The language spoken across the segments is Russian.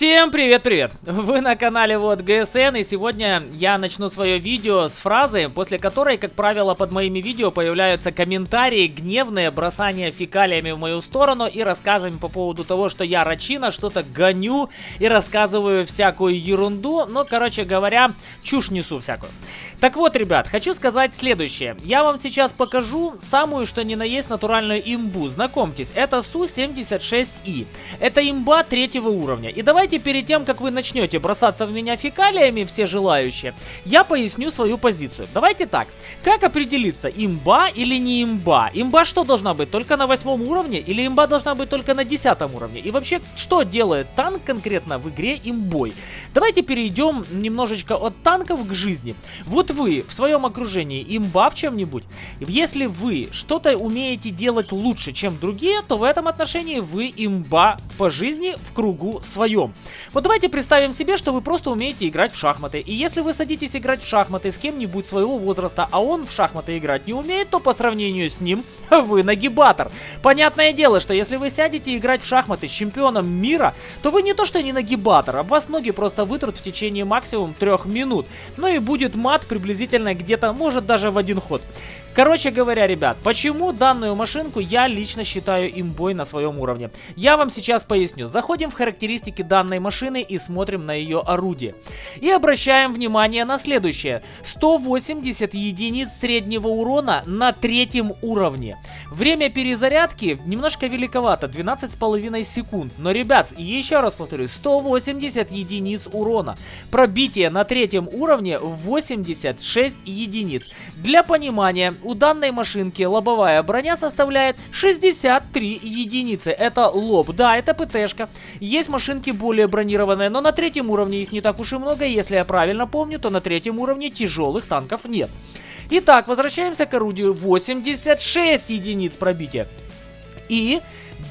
Всем привет-привет! Вы на канале вот ГСН и сегодня я начну свое видео с фразы, после которой, как правило, под моими видео появляются комментарии, гневные, бросания фекалиями в мою сторону и рассказами по поводу того, что я рачина, что-то гоню и рассказываю всякую ерунду, но, короче говоря, чушь несу всякую. Так вот, ребят, хочу сказать следующее. Я вам сейчас покажу самую, что ни на есть, натуральную имбу. Знакомьтесь, это Су-76И. Это имба третьего уровня. И давайте перед тем, как вы начнете бросаться в меня фекалиями, все желающие, я поясню свою позицию. Давайте так. Как определиться, имба или не имба? Имба что должна быть? Только на восьмом уровне? Или имба должна быть только на десятом уровне? И вообще, что делает танк конкретно в игре имбой? Давайте перейдем немножечко от танков к жизни. Вот вы в своем окружении имба в чем-нибудь, если вы что-то умеете делать лучше, чем другие, то в этом отношении вы имба по жизни в кругу своем. Вот давайте представим себе, что вы просто умеете играть в шахматы. И если вы садитесь играть в шахматы с кем-нибудь своего возраста, а он в шахматы играть не умеет, то по сравнению с ним вы нагибатор. Понятное дело, что если вы сядете играть в шахматы с чемпионом мира, то вы не то что не нагибатор, а вас ноги просто вытрут в течение максимум трех минут. Ну и будет мат при приблизительно где-то, может даже в один ход. Короче говоря, ребят, почему данную машинку я лично считаю имбой на своем уровне? Я вам сейчас поясню. Заходим в характеристики данной машины и смотрим на ее орудие. И обращаем внимание на следующее. 180 единиц среднего урона на третьем уровне. Время перезарядки немножко великовато, 12,5 секунд. Но, ребят, еще раз повторю, 180 единиц урона. Пробитие на третьем уровне 86 единиц. Для понимания, у данной машинки лобовая броня составляет 63 единицы. Это лоб. Да, это ПТшка. Есть машинки более бронированные, но на третьем уровне их не так уж и много. Если я правильно помню, то на третьем уровне тяжелых танков нет. Итак, возвращаемся к орудию. 86 единиц пробития. И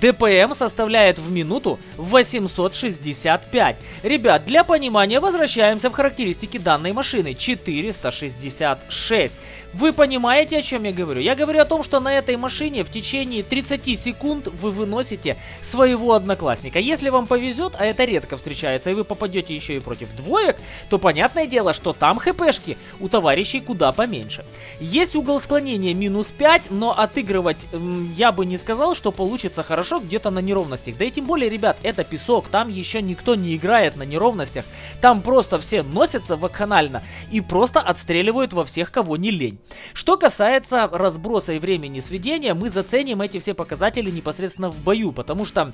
ДПМ составляет в минуту 865. Ребят, для понимания возвращаемся в характеристики данной машины. 466. Вы понимаете, о чем я говорю? Я говорю о том, что на этой машине в течение 30 секунд вы выносите своего одноклассника. Если вам повезет, а это редко встречается, и вы попадете еще и против двоек, то понятное дело, что там хпшки у товарищей куда поменьше. Есть угол склонения минус 5, но отыгрывать я бы не сказал, что получится хорошо хорошо где-то на неровностях. Да и тем более, ребят, это песок, там еще никто не играет на неровностях. Там просто все носятся вакханально и просто отстреливают во всех, кого не лень. Что касается разброса и времени сведения, мы заценим эти все показатели непосредственно в бою, потому что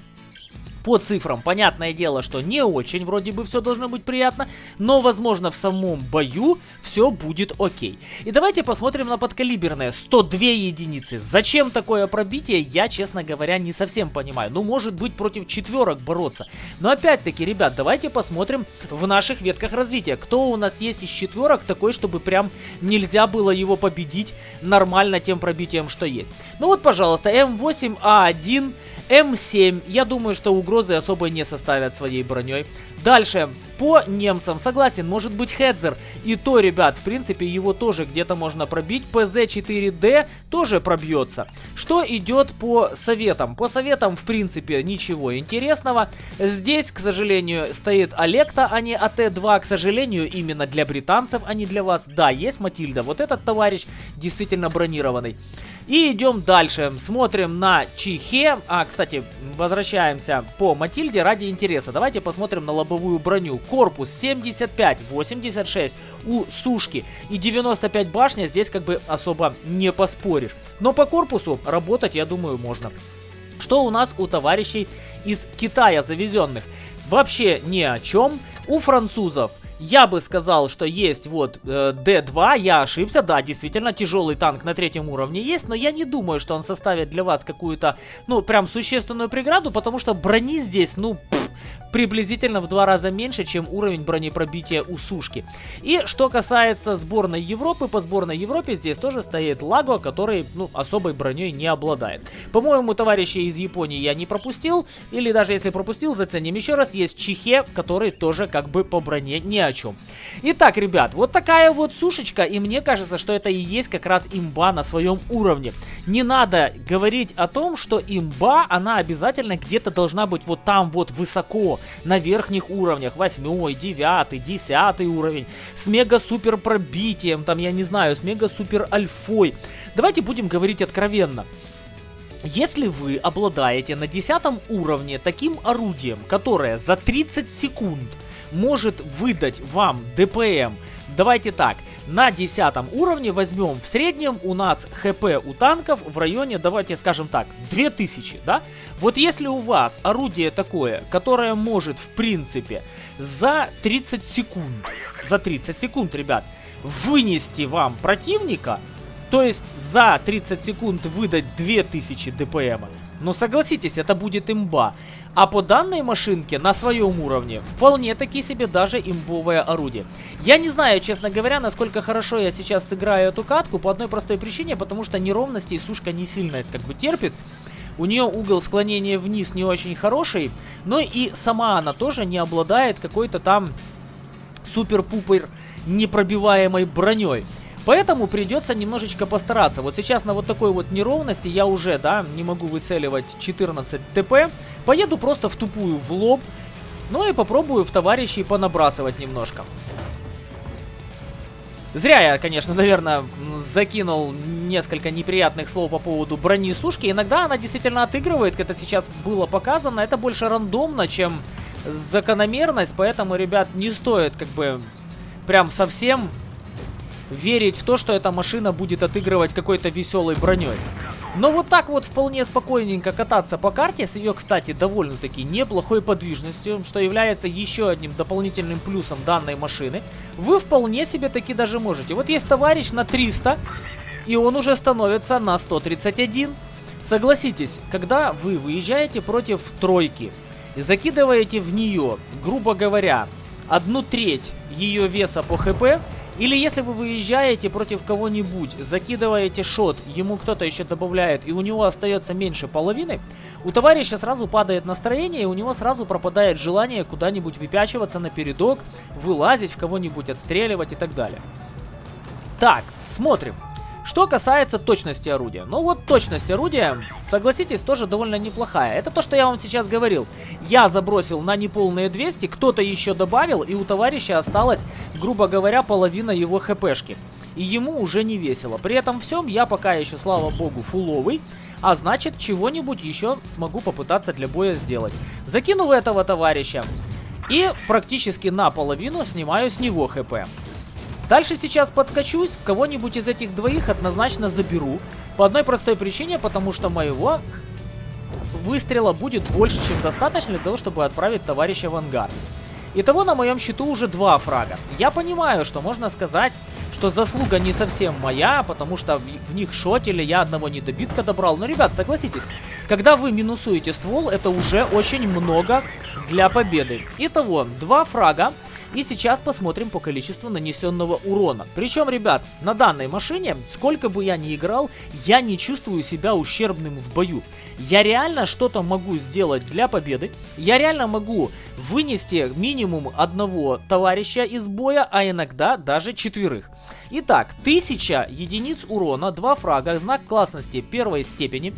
по цифрам, понятное дело, что не очень вроде бы все должно быть приятно, но возможно в самом бою все будет окей. И давайте посмотрим на подкалиберное. 102 единицы. Зачем такое пробитие, я, честно говоря, не совсем понимаю. Ну, может быть, против четверок бороться. Но опять-таки, ребят, давайте посмотрим в наших ветках развития. Кто у нас есть из четверок такой, чтобы прям нельзя было его победить нормально тем пробитием, что есть. Ну вот, пожалуйста, М8А1, М7. Я думаю, что угрозы особо не составят своей броней. Дальше, по немцам, согласен, может быть Хедзер. И то, ребят, в принципе, его тоже где-то можно пробить. ПЗ-4Д тоже пробьется. Что идет по советам? По советам, в принципе, ничего интересного. Здесь, к сожалению, стоит Олекта, а не АТ-2. К сожалению, именно для британцев, а не для вас. Да, есть Матильда. Вот этот товарищ действительно бронированный. И идем дальше. Смотрим на Чихе. А, кстати, возвращаемся по Матильде ради интереса. Давайте посмотрим на лобовую броню. Корпус 75, 86 у Сушки и 95 башня. Здесь как бы особо не поспоришь. Но по корпусу работать, я думаю, можно. Что у нас у товарищей из Китая завезенных? Вообще ни о чем. У французов я бы сказал, что есть вот э, D2, я ошибся, да, действительно, тяжелый танк на третьем уровне есть, но я не думаю, что он составит для вас какую-то, ну, прям существенную преграду, потому что брони здесь, ну, пфф, приблизительно в два раза меньше, чем уровень бронепробития у Сушки. И что касается сборной Европы, по сборной Европе здесь тоже стоит Лаго, который, ну, особой броней не обладает. По-моему, товарищи из Японии я не пропустил, или даже если пропустил, заценим еще раз, есть Чихе, который тоже как бы по броне не о чем. Итак, ребят, вот такая вот сушечка, и мне кажется, что это и есть как раз имба на своем уровне. Не надо говорить о том, что имба, она обязательно где-то должна быть вот там вот высоко, на верхних уровнях, 8, 9, 10 уровень, с мега-супер пробитием, там, я не знаю, с мега-супер альфой. Давайте будем говорить откровенно. Если вы обладаете на 10 уровне таким орудием, которое за 30 секунд может выдать вам ДПМ, давайте так, на 10 уровне возьмем в среднем у нас ХП у танков в районе, давайте скажем так, 2000, да? Вот если у вас орудие такое, которое может в принципе за 30 секунд, за 30 секунд, ребят, вынести вам противника, то есть за 30 секунд выдать 2000 ДПМа. Но согласитесь, это будет имба. А по данной машинке на своем уровне вполне таки себе даже имбовое орудие. Я не знаю, честно говоря, насколько хорошо я сейчас сыграю эту катку по одной простой причине, потому что неровности сушка не сильно это как бы терпит. У нее угол склонения вниз не очень хороший, но и сама она тоже не обладает какой-то там супер-пупер непробиваемой броней. Поэтому придется немножечко постараться. Вот сейчас на вот такой вот неровности я уже, да, не могу выцеливать 14 ТП. Поеду просто в тупую в лоб. Ну и попробую в товарищей понабрасывать немножко. Зря я, конечно, наверное, закинул несколько неприятных слов по поводу брони сушки. Иногда она действительно отыгрывает, как это сейчас было показано. Это больше рандомно, чем закономерность. Поэтому, ребят, не стоит как бы прям совсем верить в то, что эта машина будет отыгрывать какой-то веселой броней. Но вот так вот вполне спокойненько кататься по карте, с ее, кстати, довольно-таки неплохой подвижностью, что является еще одним дополнительным плюсом данной машины, вы вполне себе таки даже можете. Вот есть товарищ на 300, и он уже становится на 131. Согласитесь, когда вы выезжаете против тройки и закидываете в нее, грубо говоря, одну треть ее веса по хп, или если вы выезжаете против кого-нибудь, закидываете шот, ему кто-то еще добавляет, и у него остается меньше половины, у товарища сразу падает настроение, и у него сразу пропадает желание куда-нибудь выпячиваться на передок, вылазить в кого-нибудь, отстреливать и так далее. Так, смотрим. Что касается точности орудия. Ну вот точность орудия, согласитесь, тоже довольно неплохая. Это то, что я вам сейчас говорил. Я забросил на неполные 200, кто-то еще добавил, и у товарища осталось, грубо говоря, половина его хпшки. И ему уже не весело. При этом всем я пока еще, слава богу, фуловый. А значит, чего-нибудь еще смогу попытаться для боя сделать. Закинул этого товарища. И практически наполовину снимаю с него хп. Дальше сейчас подкачусь, кого-нибудь из этих двоих однозначно заберу. По одной простой причине, потому что моего выстрела будет больше, чем достаточно для того, чтобы отправить товарища в ангар. Итого на моем счету уже два фрага. Я понимаю, что можно сказать, что заслуга не совсем моя, потому что в них шотили, я одного недобитка добрал. Но, ребят, согласитесь, когда вы минусуете ствол, это уже очень много для победы. Итого, два фрага. И сейчас посмотрим по количеству нанесенного урона. Причем, ребят, на данной машине, сколько бы я ни играл, я не чувствую себя ущербным в бою. Я реально что-то могу сделать для победы. Я реально могу вынести минимум одного товарища из боя, а иногда даже четверых. Итак, 1000 единиц урона, 2 фрага, знак классности первой степени.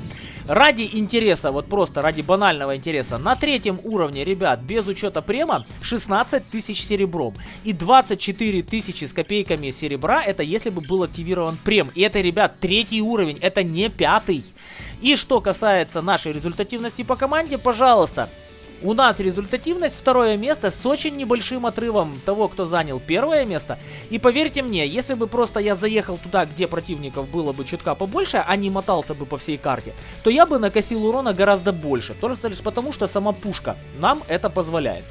Ради интереса, вот просто ради банального интереса, на третьем уровне, ребят, без учета према, 16 тысяч серебром. И 24 тысячи с копейками серебра, это если бы был активирован прем. И это, ребят, третий уровень, это не пятый. И что касается нашей результативности по команде, пожалуйста, у нас результативность второе место с очень небольшим отрывом того, кто занял первое место. И поверьте мне, если бы просто я заехал туда, где противников было бы чутка побольше, а не мотался бы по всей карте, то я бы накосил урона гораздо больше. Только лишь потому, что сама пушка нам это позволяет.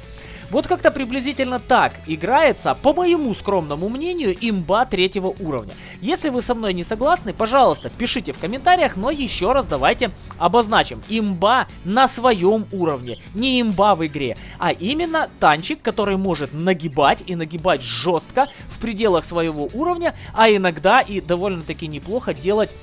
Вот как-то приблизительно так играется, по моему скромному мнению, имба третьего уровня. Если вы со мной не согласны, пожалуйста, пишите в комментариях, но еще раз давайте обозначим. Имба на своем уровне, не имба в игре, а именно танчик, который может нагибать и нагибать жестко в пределах своего уровня, а иногда и довольно-таки неплохо делать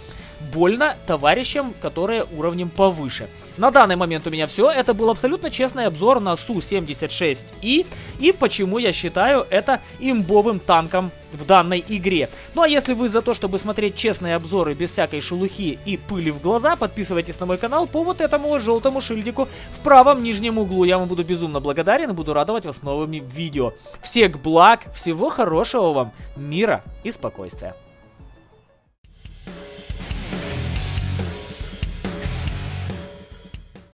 больно товарищам, которые уровнем повыше. На данный момент у меня все. Это был абсолютно честный обзор на Су-76И и почему я считаю это имбовым танком в данной игре. Ну а если вы за то, чтобы смотреть честные обзоры без всякой шелухи и пыли в глаза, подписывайтесь на мой канал по вот этому желтому шильдику в правом нижнем углу. Я вам буду безумно благодарен и буду радовать вас новыми видео. Всех благ, всего хорошего вам, мира и спокойствия.